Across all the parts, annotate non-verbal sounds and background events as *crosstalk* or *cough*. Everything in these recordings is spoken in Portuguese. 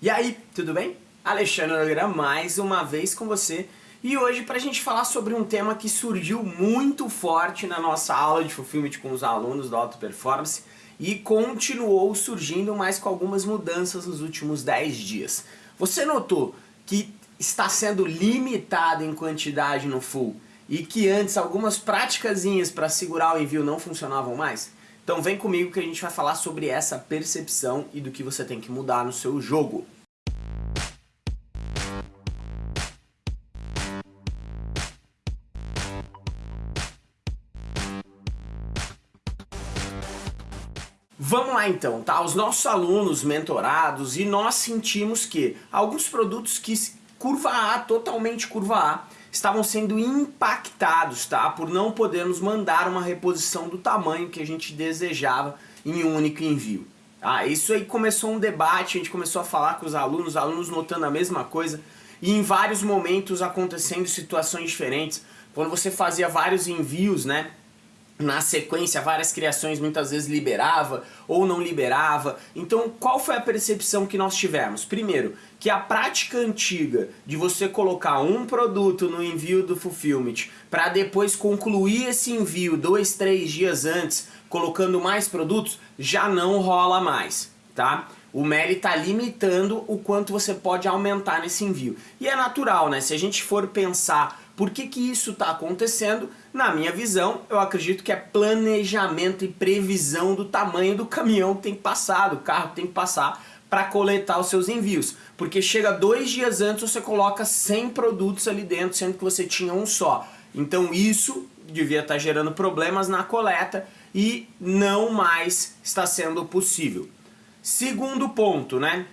E aí, tudo bem? Alexandre Nogueira mais uma vez com você e hoje para a gente falar sobre um tema que surgiu muito forte na nossa aula de Fulfillment com os alunos da Auto Performance e continuou surgindo, mas com algumas mudanças nos últimos 10 dias. Você notou que está sendo limitado em quantidade no full e que antes algumas práticazinhas para segurar o envio não funcionavam mais? Então vem comigo que a gente vai falar sobre essa percepção e do que você tem que mudar no seu jogo. Vamos lá então, tá? Os nossos alunos mentorados e nós sentimos que alguns produtos que curva A, totalmente curva A, estavam sendo impactados, tá? Por não podermos mandar uma reposição do tamanho que a gente desejava em um único envio. Ah, isso aí começou um debate, a gente começou a falar com os alunos, os alunos notando a mesma coisa e em vários momentos acontecendo situações diferentes. Quando você fazia vários envios, né? Na sequência várias criações muitas vezes liberava ou não liberava. Então qual foi a percepção que nós tivemos? Primeiro, que a prática antiga de você colocar um produto no envio do Fulfillment para depois concluir esse envio dois, três dias antes colocando mais produtos, já não rola mais, tá? O Meli está limitando o quanto você pode aumentar nesse envio. E é natural, né? Se a gente for pensar por que, que isso está acontecendo, na minha visão, eu acredito que é planejamento e previsão do tamanho do caminhão que tem que passar, do carro que tem que passar para coletar os seus envios. Porque chega dois dias antes você coloca 100 produtos ali dentro, sendo que você tinha um só. Então isso devia estar tá gerando problemas na coleta e não mais está sendo possível. Segundo ponto, né?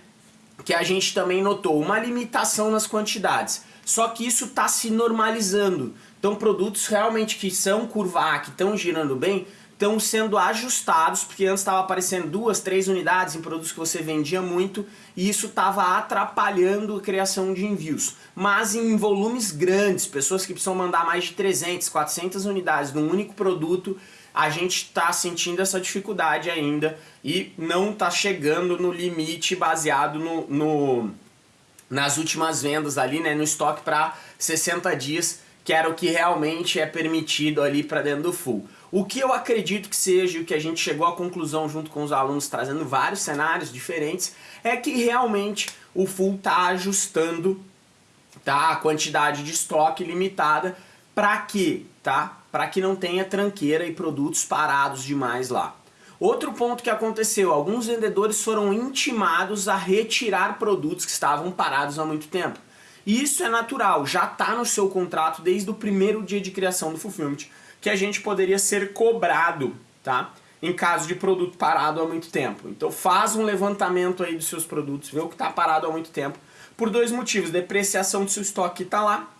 Que a gente também notou, uma limitação nas quantidades. Só que isso está se normalizando. Então produtos realmente que são curva A, que estão girando bem, estão sendo ajustados, porque antes estava aparecendo duas, três unidades em produtos que você vendia muito, e isso estava atrapalhando a criação de envios. Mas em volumes grandes, pessoas que precisam mandar mais de 300, 400 unidades num único produto, a gente está sentindo essa dificuldade ainda e não está chegando no limite baseado no, no nas últimas vendas ali, né, no estoque para 60 dias, que era o que realmente é permitido ali para dentro do full. O que eu acredito que seja, o que a gente chegou à conclusão junto com os alunos, trazendo vários cenários diferentes, é que realmente o full está ajustando tá, a quantidade de estoque limitada para que, tá? Para que não tenha tranqueira e produtos parados demais lá. Outro ponto que aconteceu, alguns vendedores foram intimados a retirar produtos que estavam parados há muito tempo. E isso é natural, já está no seu contrato desde o primeiro dia de criação do Fulfillment, que a gente poderia ser cobrado, tá? Em caso de produto parado há muito tempo. Então faz um levantamento aí dos seus produtos, vê o que está parado há muito tempo, por dois motivos, depreciação do seu estoque que está lá,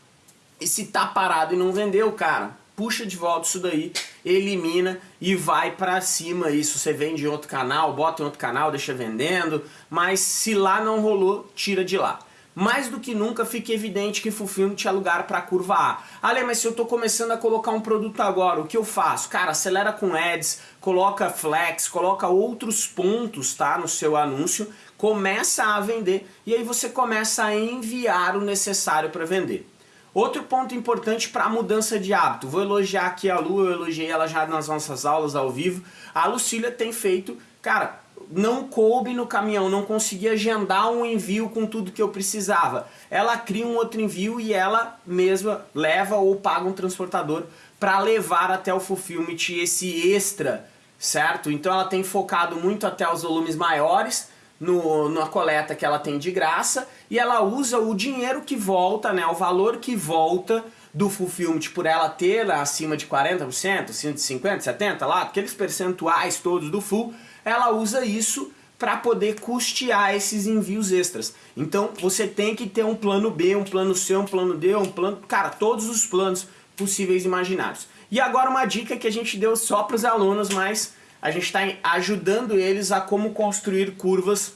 e se está parado e não vendeu, cara, puxa de volta isso daí, elimina e vai para cima isso. Você vende em outro canal, bota em outro canal, deixa vendendo, mas se lá não rolou, tira de lá. Mais do que nunca fica evidente que Fulfillment tinha lugar para curva A. Ale, mas se eu estou começando a colocar um produto agora, o que eu faço? Cara, acelera com ads, coloca flex, coloca outros pontos tá, no seu anúncio, começa a vender e aí você começa a enviar o necessário para vender. Outro ponto importante para a mudança de hábito, vou elogiar aqui a Lu, eu elogiei ela já nas nossas aulas ao vivo, a Lucília tem feito, cara, não coube no caminhão, não consegui agendar um envio com tudo que eu precisava. Ela cria um outro envio e ela mesma leva ou paga um transportador para levar até o fulfillment esse extra, certo? Então ela tem focado muito até os volumes maiores, no, na coleta que ela tem de graça e ela usa o dinheiro que volta, né, o valor que volta do fulfillment por ela ter acima de 40%, acima de 50%, 70% lá, aqueles percentuais todos do full, ela usa isso para poder custear esses envios extras. Então você tem que ter um plano B, um plano C, um plano D, um plano... Cara, todos os planos possíveis imaginários. E agora uma dica que a gente deu só para os alunos, mas a gente está ajudando eles a como construir curvas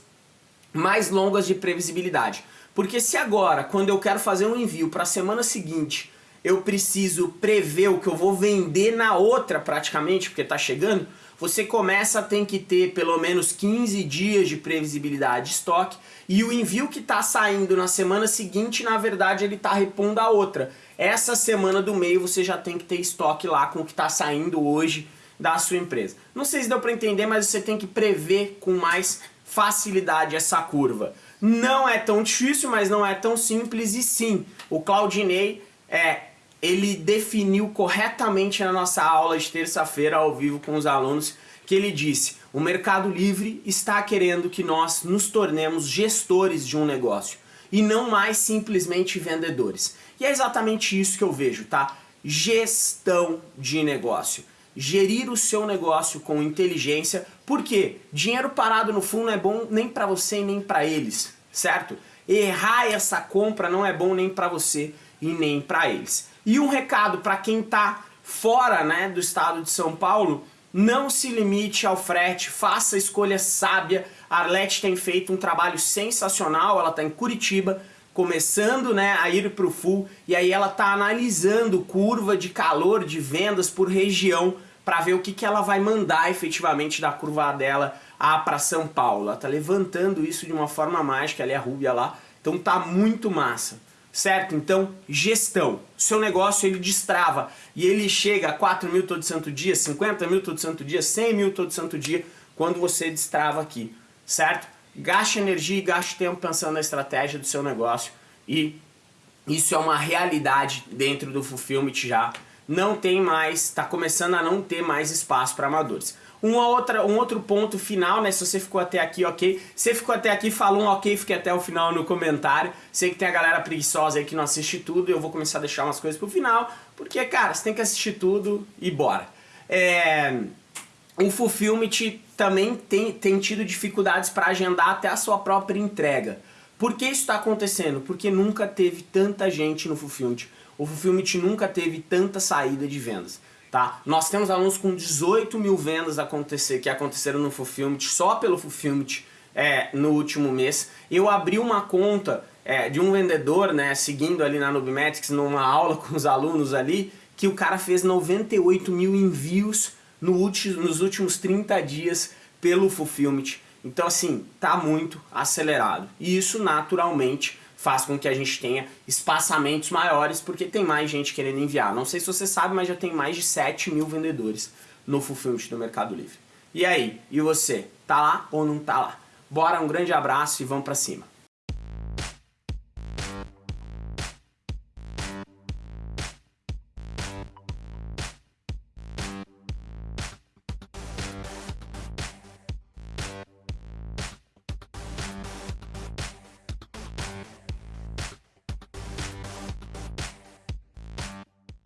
mais longas de previsibilidade. Porque se agora, quando eu quero fazer um envio para a semana seguinte, eu preciso prever o que eu vou vender na outra praticamente, porque está chegando, você começa a ter que ter pelo menos 15 dias de previsibilidade de estoque e o envio que está saindo na semana seguinte, na verdade, ele está repondo a outra. Essa semana do meio você já tem que ter estoque lá com o que está saindo hoje da sua empresa. Não sei se deu para entender, mas você tem que prever com mais facilidade essa curva. Não é tão difícil, mas não é tão simples e sim, o Claudinei é, ele definiu corretamente na nossa aula de terça-feira ao vivo com os alunos que ele disse, o Mercado Livre está querendo que nós nos tornemos gestores de um negócio e não mais simplesmente vendedores. E é exatamente isso que eu vejo, tá? Gestão de negócio gerir o seu negócio com inteligência, porque dinheiro parado no fundo não é bom nem para você nem para eles, certo? Errar essa compra não é bom nem para você e nem para eles. E um recado para quem está fora né, do estado de São Paulo, não se limite ao frete, faça a escolha sábia. A Arlete tem feito um trabalho sensacional, ela está em Curitiba, começando né, a ir para o full, e aí ela está analisando curva de calor de vendas por região para ver o que, que ela vai mandar efetivamente da curva dela para São Paulo. Ela tá levantando isso de uma forma mágica, é a Rúbia lá, então tá muito massa. Certo? Então, gestão. Seu negócio ele destrava e ele chega a 4 mil todo santo dia, 50 mil todo santo dia, 100 mil todo santo dia, quando você destrava aqui. Certo? Gaste energia e gaste tempo pensando na estratégia do seu negócio e isso é uma realidade dentro do Fulfillment já não tem mais, está começando a não ter mais espaço para amadores. Uma outra, um outro ponto final, né? Se você ficou até aqui, ok. Se ficou até aqui, falou um ok, fique até o final no comentário. Sei que tem a galera preguiçosa aí que não assiste tudo, eu vou começar a deixar umas coisas pro final, porque, cara, você tem que assistir tudo e bora. É... O Fulfillment também tem, tem tido dificuldades para agendar até a sua própria entrega. Por que isso está acontecendo? Porque nunca teve tanta gente no Fulfillment o Fulfillment nunca teve tanta saída de vendas. Tá? Nós temos alunos com 18 mil vendas acontecer, que aconteceram no Fulfillment, só pelo Fulfillment é, no último mês. Eu abri uma conta é, de um vendedor, né, seguindo ali na Nubimetrics, numa aula *laughs* com os alunos ali, que o cara fez 98 mil envios no último, nos últimos 30 dias pelo Fulfillment. Então assim, tá muito acelerado. E isso naturalmente faz com que a gente tenha espaçamentos maiores, porque tem mais gente querendo enviar. Não sei se você sabe, mas já tem mais de 7 mil vendedores no Fulfillment do Mercado Livre. E aí? E você? Tá lá ou não tá lá? Bora, um grande abraço e vamos pra cima.